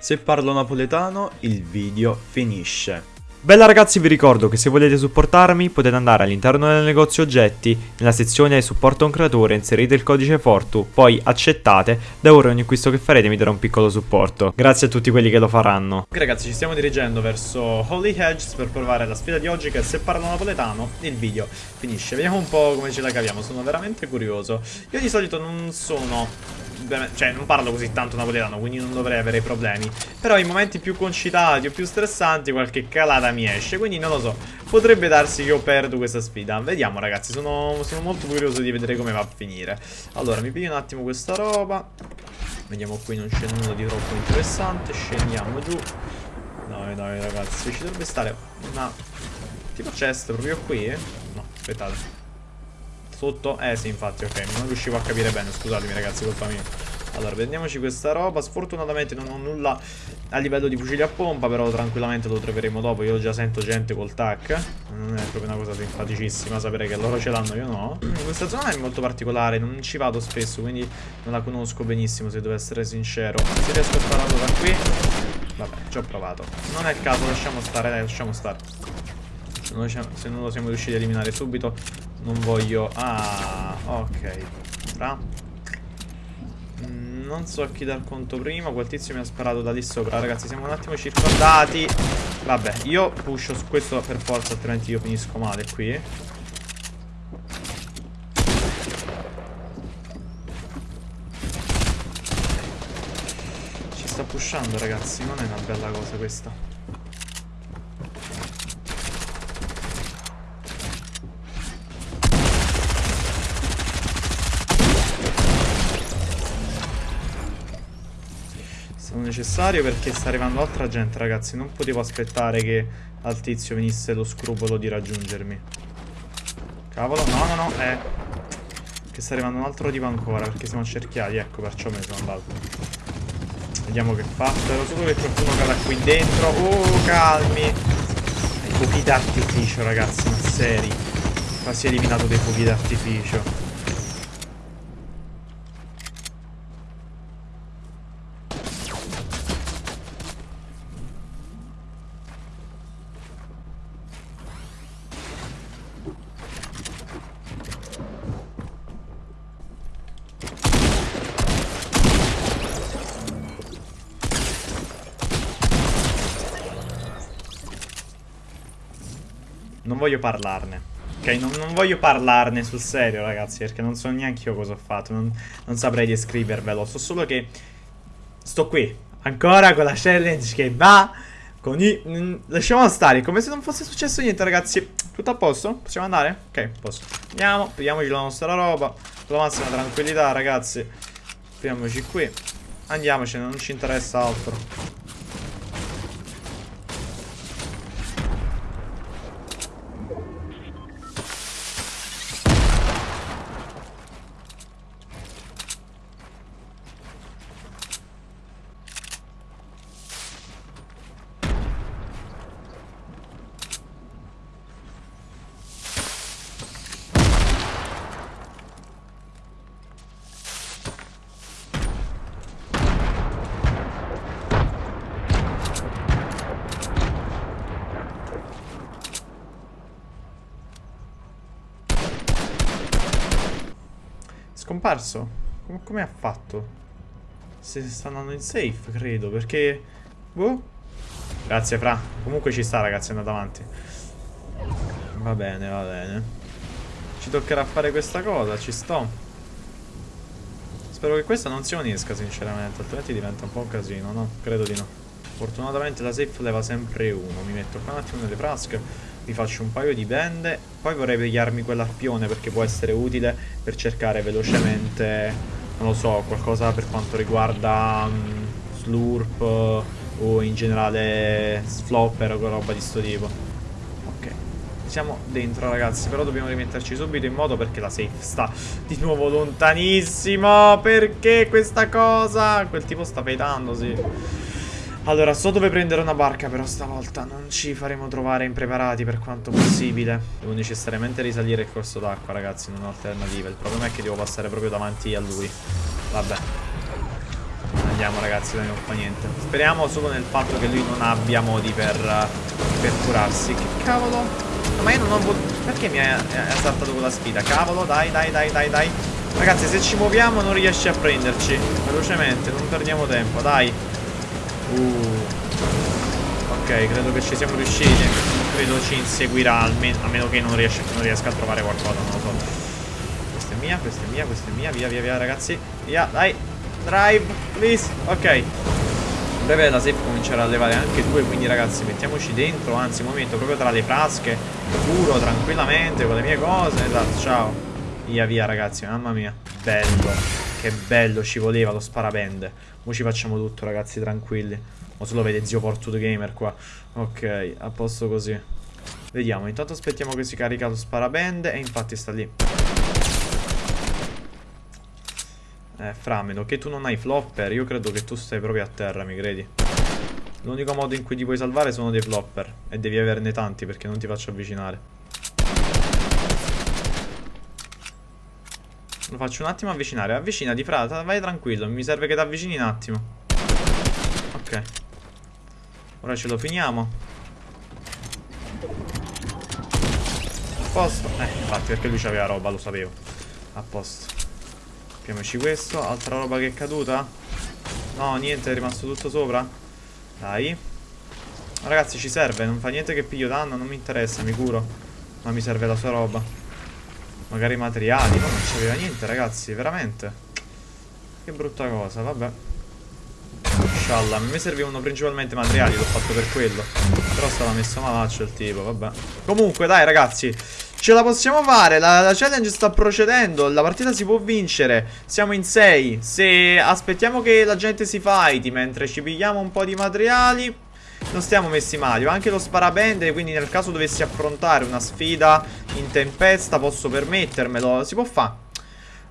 Se parlo napoletano, il video finisce. Bella ragazzi, vi ricordo che se volete supportarmi potete andare all'interno del negozio oggetti, nella sezione supporta un creatore, inserite il codice Fortu, poi accettate, da ora ogni acquisto che farete mi darà un piccolo supporto. Grazie a tutti quelli che lo faranno. Ok ragazzi, ci stiamo dirigendo verso Holy Hedges per provare la sfida di oggi che se parlo napoletano il video finisce. Vediamo un po' come ce la caviamo, sono veramente curioso. Io di solito non sono cioè non parlo così tanto napoletano, quindi non dovrei avere problemi. Però in momenti più concitati o più stressanti qualche calata mi esce, quindi non lo so. Potrebbe darsi che io perdo questa sfida. Vediamo ragazzi, sono, sono molto curioso di vedere come va a finire. Allora, mi piglio un attimo questa roba. Vediamo qui non c'è nulla di troppo interessante. Scendiamo giù. Dai, dai ragazzi, ci dovrebbe stare una... Tipo chest proprio qui? No, aspettate. Sotto? Eh sì, infatti, ok. Non riuscivo a capire bene, scusatemi ragazzi, colpa mia. Allora, prendiamoci questa roba. Sfortunatamente non ho nulla a livello di fucili a pompa, però tranquillamente lo troveremo dopo. Io già sento gente col tac. Non è proprio una cosa simpaticissima sapere che loro ce l'hanno, io no. Questa zona è molto particolare, non ci vado spesso, quindi non la conosco benissimo, se devo essere sincero. Se riesco a spararlo da qui... Vabbè, ci ho provato. Non è il caso, lasciamo stare, dai, lasciamo stare. Se non lo siamo riusciti a eliminare subito non voglio... Ah, ok. Fra. Non so a chi dar conto prima. Quel tizio mi ha sparato da lì sopra. Ragazzi, siamo un attimo circondati. Vabbè, io pusho su questo per forza, altrimenti io finisco male qui. Ci sta pushando, ragazzi. Non è una bella cosa questa. Necessario perché sta arrivando altra gente, ragazzi. Non potevo aspettare che al tizio venisse lo scrupolo di raggiungermi. Cavolo, no, no, no, eh. Che sta arrivando un altro tipo ancora perché siamo accerchiati, ecco, perciò me ne sono andato. Vediamo che fa. Spero solo che qualcuno cada qui dentro. Oh, calmi. Fuochi d'artificio, ragazzi, ma seri. Quasi eliminato dei fuochi d'artificio. Non voglio parlarne. Ok, non, non, voglio parlarne sul serio, ragazzi, perché non so neanche io cosa ho fatto. Non, non saprei descrivervelo. So solo che sto qui, ancora con la challenge che va. Con i... Lasciamo stare, come se non fosse successo niente, ragazzi. Tutto a posto? Possiamo andare? Ok, posso. Andiamo, prendiamoci la nostra roba. Con la massima tranquillità, ragazzi. Prendiamoci qui. Andiamocene, non ci interessa altro. Scomparso? Come, come ha fatto? Se sta andando in safe, credo, perché... Boh. Grazie, Fra. Comunque ci sta, ragazzi, è andato avanti. Va bene, va bene. Ci toccherà fare questa cosa, ci sto. Spero che questa non si unisca, sinceramente, altrimenti diventa un po' un casino, no? Credo di no. Fortunatamente la safe leva sempre uno. Mi metto qua un attimo nelle frasche mi faccio un paio di bende poi vorrei pigliarmi quell'arpione perché può essere utile per cercare velocemente non lo so qualcosa per quanto riguarda um, slurp o in generale flopper o roba di sto tipo. Ok siamo dentro ragazzi però dobbiamo rimetterci subito in modo perché la safe sta di nuovo lontanissimo perché questa cosa? Quel tipo sta fedando sì allora, so dove prendere una barca, però stavolta non ci faremo trovare impreparati per quanto possibile. Devo necessariamente risalire il corso d'acqua, ragazzi, non ho alternative. Il problema è che devo passare proprio davanti a lui. Vabbè. andiamo ragazzi, non fa niente. Speriamo solo nel fatto che lui non abbia modi per, per curarsi. Che cavolo? Ma io non ho voluto... Perché mi ha saltato quella sfida? Cavolo, dai, dai, dai, dai, dai. Ragazzi, se ci muoviamo non riesce a prenderci. Velocemente, non perdiamo tempo, dai. Uh. Ok, credo che ci siamo riusciti. Non credo ci inseguirà, almeno, a meno che non, riesce, non riesca a trovare qualcosa, non lo so. Questa è mia, questa è mia, questa è mia. Via, via, via, ragazzi. Via, dai. Drive, please. Ok. Breve la safe comincerà a levare anche due Quindi ragazzi mettiamoci dentro Anzi mi metto proprio tra le frasche Curo tranquillamente con le mie cose Esatto ciao Via via ragazzi mamma mia Bello Che bello ci voleva lo sparabende Ora ci facciamo tutto ragazzi tranquilli O se lo vede zio Porto the Gamer qua Ok a posto così Vediamo intanto aspettiamo che si carica lo sparabende E infatti sta lì Eh, Frameno, che tu non hai flopper, io credo che tu stai proprio a terra, mi credi? L'unico modo in cui ti puoi salvare sono dei flopper. E devi averne tanti perché non ti faccio avvicinare. Lo faccio un attimo avvicinare. Avvicinati, frata, vai tranquillo. Mi serve che ti avvicini un attimo. Ok. Ora ce lo finiamo. A posto. Eh, infatti, perché lui c'aveva roba, lo sapevo. A posto. Mettiamoci questo. Altra roba che è caduta? No, niente, è rimasto tutto sopra. Dai. Ragazzi, ci serve. Non fa niente che piglio danno, non mi interessa, mi curo. Ma mi serve la sua roba. Magari materiali. No, non c'aveva niente, ragazzi, veramente. Che brutta cosa, vabbè. Inshallah, a me servivano principalmente materiali, l'ho fatto per quello. Però stava messo malaccio il tipo, vabbè. Comunque, dai, ragazzi. Ce la possiamo fare, la, la, challenge sta procedendo, la partita si può vincere, siamo in 6 Se aspettiamo che la gente si fighti mentre ci pigliamo un po' di materiali Non stiamo messi male, ho anche lo sparabende Quindi nel caso dovessi affrontare una sfida in tempesta posso permettermelo Si può fare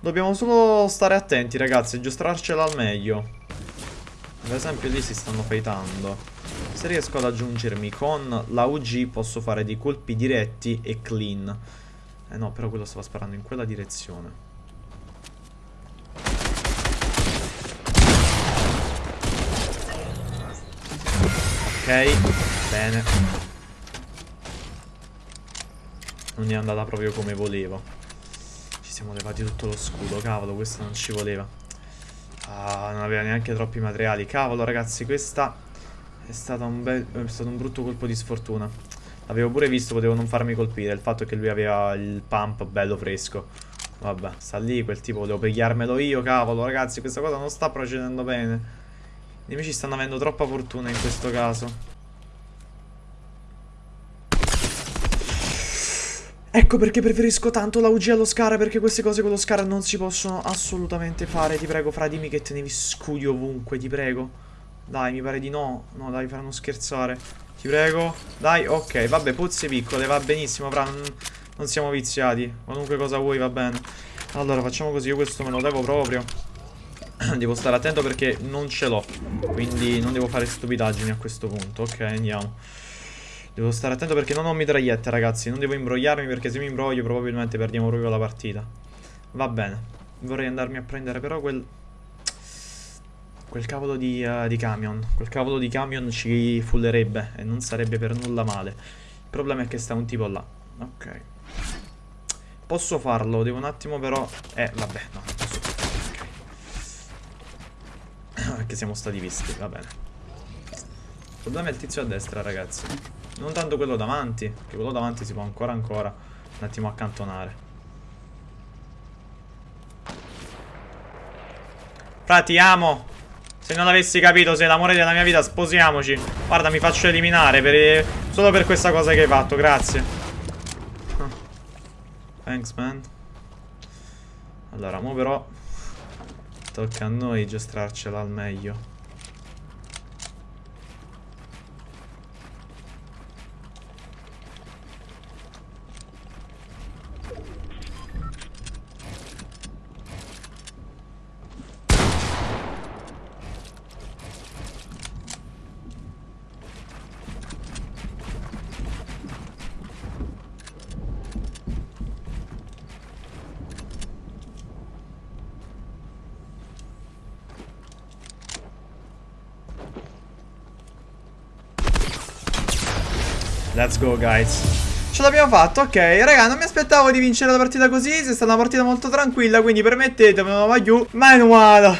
Dobbiamo solo stare attenti ragazzi, giostrarcela al meglio Ad esempio lì si stanno fightando se riesco ad aggiungermi con la UG posso fare dei colpi diretti e clean. Eh no, però quello stava sparando in quella direzione. Ok, bene. Non è andata proprio come volevo. Ci siamo levati tutto lo scudo, cavolo, questo non ci voleva. Ah, non aveva neanche troppi materiali. Cavolo, ragazzi, questa è un, bel, è stato un brutto colpo di sfortuna. L'avevo pure visto, potevo non farmi colpire. Il fatto che lui aveva il pump bello fresco. Vabbè, sta lì, quel tipo volevo pigliarmelo io, cavolo. Ragazzi, questa cosa non sta procedendo bene. I nemici stanno avendo troppa fortuna in questo caso. Ecco perché preferisco tanto la UG allo Scar Perché queste cose con lo Scar non si possono assolutamente fare Ti prego fra dimmi che tenevi scudi ovunque Ti prego dai, mi pare di no. No, dai, faranno scherzare. Ti prego. Dai, ok. Vabbè, pozze piccole, va benissimo, fra. Non, non siamo viziati. Qualunque cosa vuoi, va bene. Allora, facciamo così. Io questo me lo devo proprio. devo stare attento perché non ce l'ho. Quindi non devo fare stupidaggini a questo punto. Ok, andiamo. Devo stare attento perché non ho mitragliette, ragazzi. Non devo imbrogliarmi perché se mi imbroglio probabilmente perdiamo proprio la partita. Va bene. Vorrei andarmi a prendere però quel... Quel cavolo di, uh, di, camion. Quel cavolo di camion ci fullerebbe e non sarebbe per nulla male. Il problema è che sta un tipo là. Ok. Posso farlo, devo un attimo però... Eh, vabbè, no, Siamo stati visti, va bene. Il problema è il tizio a destra, ragazzi. Non tanto quello davanti, che quello davanti si può ancora ancora un attimo accantonare. Frati, amo! Se non avessi capito sei l'amore della mia vita sposiamoci Guarda mi faccio eliminare per... Solo per questa cosa che hai fatto Grazie Thanks man Allora mo però Tocca a noi giostrarcela al meglio Let's go, guys. Ce l'abbiamo fatto, ok. Raga, non mi aspettavo di vincere la partita così. È stata una partita molto tranquilla, quindi permettetemi, ma giù. Manuale.